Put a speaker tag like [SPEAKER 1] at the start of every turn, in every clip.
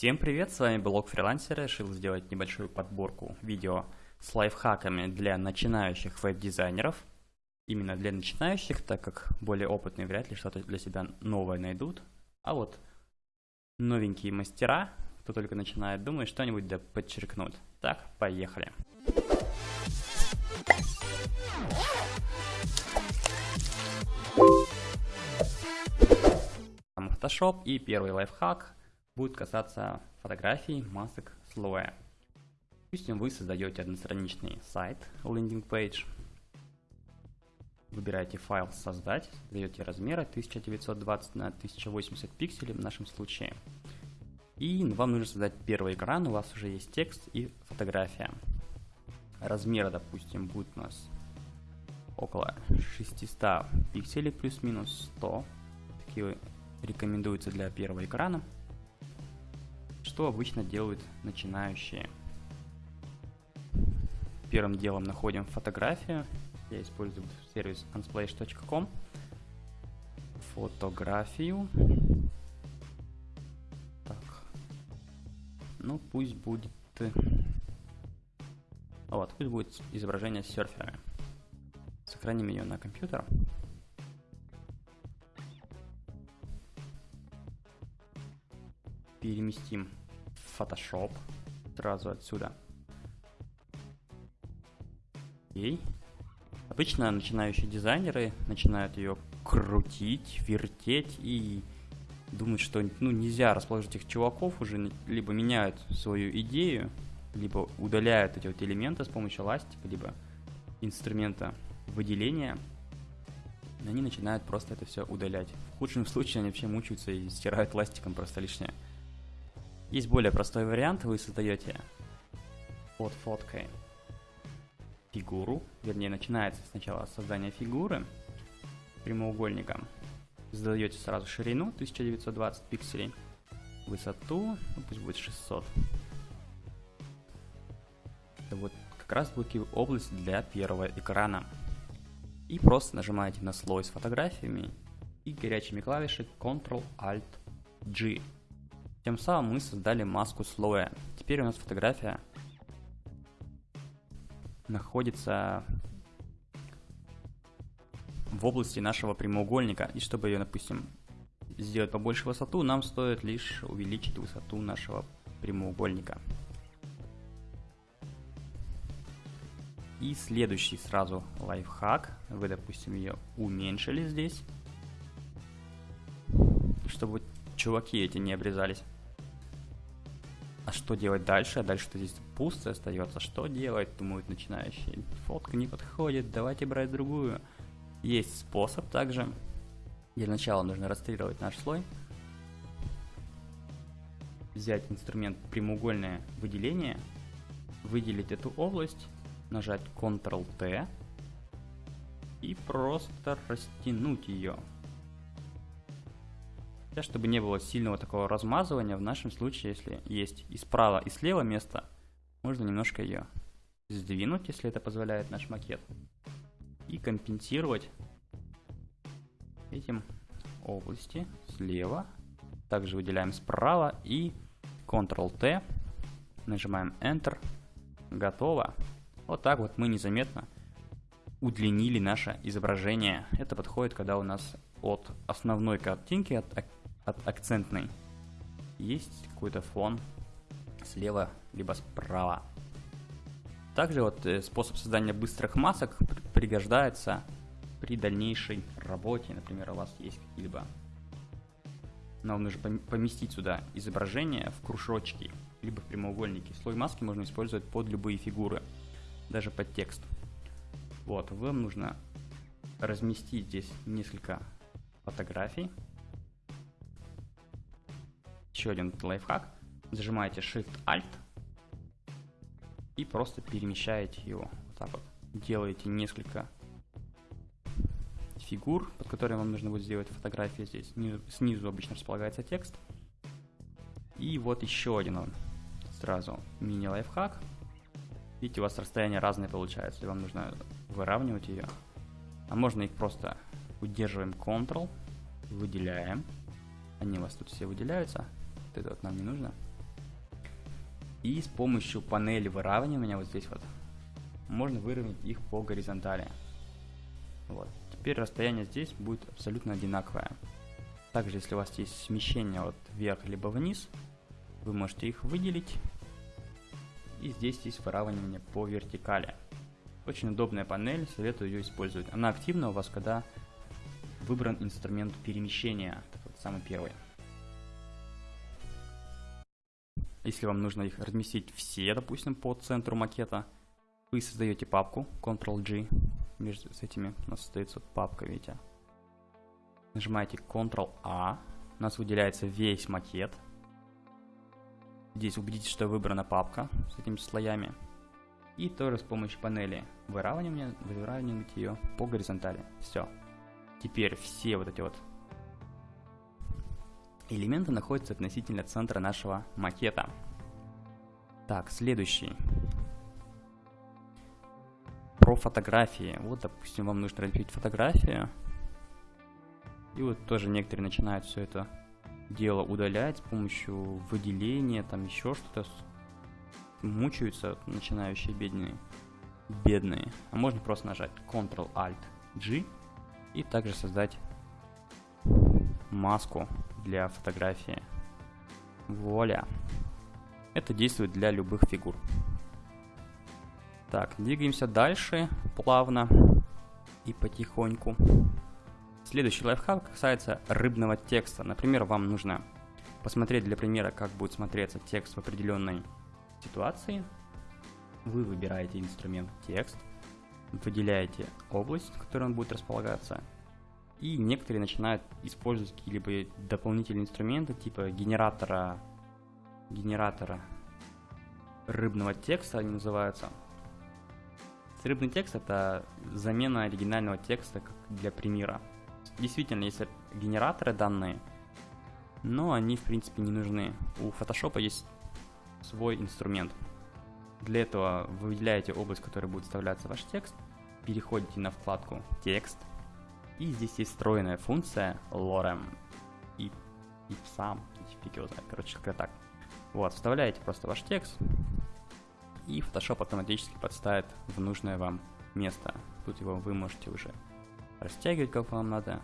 [SPEAKER 1] Всем привет, с вами блог фрилансера. Решил сделать небольшую подборку видео с лайфхаками для начинающих веб-дизайнеров. Именно для начинающих, так как более опытные вряд ли что-то для себя новое найдут. А вот новенькие мастера, кто только начинает, думаю, что-нибудь да подчеркнут. Так, поехали. Photoshop и первый лайфхак будет касаться фотографий, масок, слоя. Допустим, вы создаете одностраничный сайт, лендинг page, выбираете файл «Создать», даете размеры 1920 на 1080 пикселей в нашем случае. И вам нужно создать первый экран, у вас уже есть текст и фотография. Размеры, допустим, будет у нас около 600 пикселей плюс-минус 100. Такие рекомендуются для первого экрана. Что обычно делают начинающие? Первым делом находим фотографию. Я использую сервис unsplash.com. Фотографию. Так. Ну, пусть будет... Вот, пусть будет изображение с серферами. Сохраним ее на компьютер. переместим Photoshop сразу отсюда. Окей. Обычно начинающие дизайнеры начинают ее крутить, вертеть и думают, что ну, нельзя расположить этих чуваков, уже либо меняют свою идею, либо удаляют эти вот элементы с помощью ластика, либо инструмента выделения. Они начинают просто это все удалять. В худшем случае они вообще мучаются и стирают ластиком просто лишнее. Есть более простой вариант, вы создаете под фоткой фигуру, вернее начинается сначала создание фигуры прямоугольником, задаете сразу ширину 1920 пикселей, высоту, ну, пусть будет 600. Это вот как раз будет область для первого экрана. И просто нажимаете на слой с фотографиями и горячими клавишей Ctrl-Alt-G тем самым мы создали маску слоя. Теперь у нас фотография находится в области нашего прямоугольника. И чтобы ее, допустим, сделать побольше высоту, нам стоит лишь увеличить высоту нашего прямоугольника. И следующий сразу лайфхак. Вы, допустим, ее уменьшили здесь, чтобы чуваки эти не обрезались. А что делать дальше? А дальше-то здесь пусто остается. Что делать, думают начинающие. Фотка не подходит, давайте брать другую. Есть способ также. Для начала нужно расстрелировать наш слой. Взять инструмент прямоугольное выделение. Выделить эту область. Нажать Ctrl-T. И просто растянуть ее. Чтобы не было сильного такого размазывания, в нашем случае, если есть и справа, и слева место, можно немножко ее сдвинуть, если это позволяет наш макет. И компенсировать этим области слева. Также выделяем справа и Ctrl-T. Нажимаем Enter. Готово. Вот так вот мы незаметно удлинили наше изображение. Это подходит, когда у нас от основной картинки, от от акцентной есть какой-то фон слева либо справа. Также вот э, способ создания быстрых масок пригождается при дальнейшей работе. Например, у вас есть какие-либо... Нам нужно поместить сюда изображение в кружочки, либо в прямоугольники. Слой маски можно использовать под любые фигуры, даже под текст. Вот, вам нужно разместить здесь несколько фотографий еще один лайфхак. Зажимаете Shift-Alt и просто перемещаете его. Вот так вот. Делаете несколько фигур, под которыми вам нужно будет сделать фотографии здесь. Снизу обычно располагается текст. И вот еще один он. Сразу мини-лайфхак. Видите, у вас расстояние разное получается, и вам нужно выравнивать ее. А можно их просто удерживаем Ctrl, выделяем. Они у вас тут все выделяются. Вот это вот нам не нужно. И с помощью панели выравнивания вот здесь вот можно выровнять их по горизонтали. Вот. Теперь расстояние здесь будет абсолютно одинаковое. Также, если у вас есть смещение вот вверх либо вниз, вы можете их выделить. И здесь есть выравнивание по вертикали. Очень удобная панель, советую ее использовать. Она активна у вас, когда выбран инструмент перемещения, вот самый первый. Если вам нужно их разместить все, допустим, по центру макета, вы создаете папку Ctrl-G, между с этими у нас остается папка, видите. Нажимаете Ctrl-A, у нас выделяется весь макет. Здесь убедитесь, что выбрана папка с этими слоями. И тоже с помощью панели выравнивания, выравнивать ее по горизонтали. Все. Теперь все вот эти вот элементы находятся относительно центра нашего макета. Так, следующий. Про фотографии. Вот, допустим, вам нужно разместить фотографию. И вот тоже некоторые начинают все это дело удалять с помощью выделения, там еще что-то. Мучаются начинающие бедные. Бедные. А можно просто нажать Ctrl-Alt-G и также создать маску для фотографии. Вуаля. Это действует для любых фигур. Так, двигаемся дальше плавно и потихоньку. Следующий лайфхак касается рыбного текста. Например, вам нужно посмотреть для примера, как будет смотреться текст в определенной ситуации. Вы выбираете инструмент текст, выделяете область, в которой он будет располагаться, и некоторые начинают использовать какие-либо дополнительные инструменты, типа генератора, генератора рыбного текста они называются. Рыбный текст это замена оригинального текста для примера. Действительно, есть генераторы данные, но они в принципе не нужны. У Photoshop есть свой инструмент. Для этого вы выделяете область, в которой будет вставляться ваш текст, переходите на вкладку «Текст», и здесь есть встроенная функция lorem и, и сам, фиг его знает, короче, как так. Вот, вставляете просто ваш текст, и Photoshop автоматически подставит в нужное вам место. Тут его вы можете уже растягивать, как вам надо,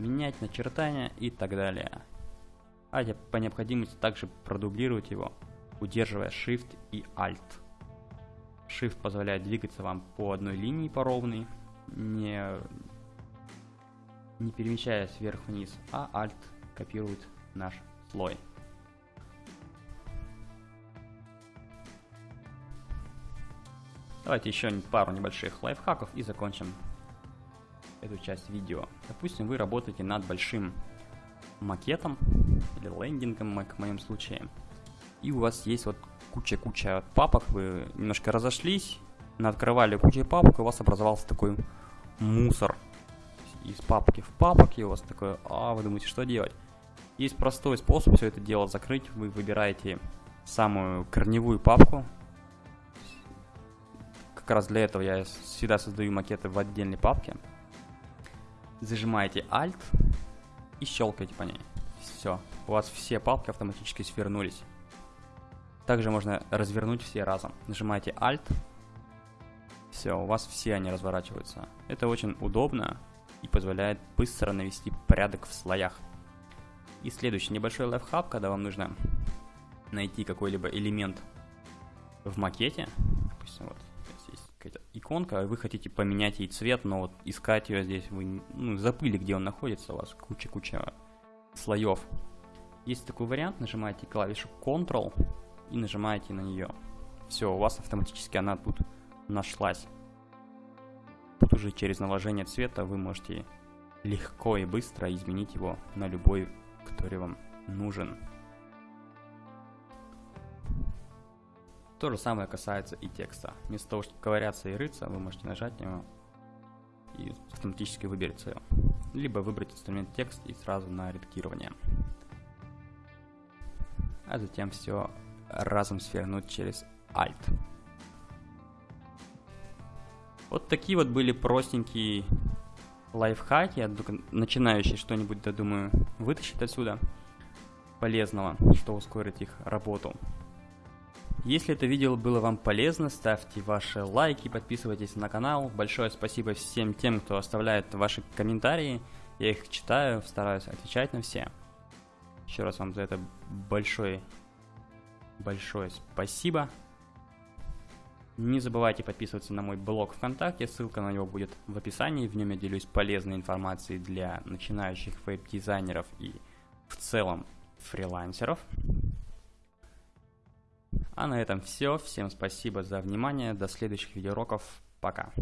[SPEAKER 1] менять начертания и так далее. А по необходимости также продублировать его, удерживая Shift и Alt. Shift позволяет двигаться вам по одной линии по ровной, не не перемещаясь вверх-вниз, а Alt копирует наш слой. Давайте еще пару небольших лайфхаков и закончим эту часть видео. Допустим, вы работаете над большим макетом или лендингом, как в моем случае, и у вас есть вот куча-куча папок, вы немножко разошлись, открывали кучу папок, и у вас образовался такой мусор из папки в папок, и у вас такое, а вы думаете, что делать? Есть простой способ все это дело закрыть. Вы выбираете самую корневую папку. Как раз для этого я всегда создаю макеты в отдельной папке. Зажимаете Alt и щелкаете по ней. Все, у вас все папки автоматически свернулись. Также можно развернуть все разом. Нажимаете Alt. Все, у вас все они разворачиваются. Это очень удобно и позволяет быстро навести порядок в слоях. И следующий небольшой лайфхак, когда вам нужно найти какой-либо элемент в макете, допустим, вот здесь есть какая-то иконка, вы хотите поменять ей цвет, но вот искать ее здесь вы ну, забыли, где он находится, у вас куча-куча слоев. Есть такой вариант, нажимаете клавишу Ctrl и нажимаете на нее. Все, у вас автоматически она тут нашлась. Тут уже через наложение цвета вы можете легко и быстро изменить его на любой, который вам нужен. То же самое касается и текста. Вместо того, чтобы ковыряться и рыться, вы можете нажать на него и автоматически выберется его. Либо выбрать инструмент текст и сразу на редактирование. А затем все разом свернуть через Alt. Вот такие вот были простенькие лайфхаки. Я начинающий что-нибудь, да думаю, вытащить отсюда полезного, что ускорит их работу. Если это видео было вам полезно, ставьте ваши лайки, подписывайтесь на канал. Большое спасибо всем тем, кто оставляет ваши комментарии. Я их читаю, стараюсь отвечать на все. Еще раз вам за это большое, большое спасибо. Не забывайте подписываться на мой блог ВКонтакте, ссылка на него будет в описании. В нем я делюсь полезной информацией для начинающих веб-дизайнеров и в целом фрилансеров. А на этом все. Всем спасибо за внимание. До следующих видеоуроков. Пока.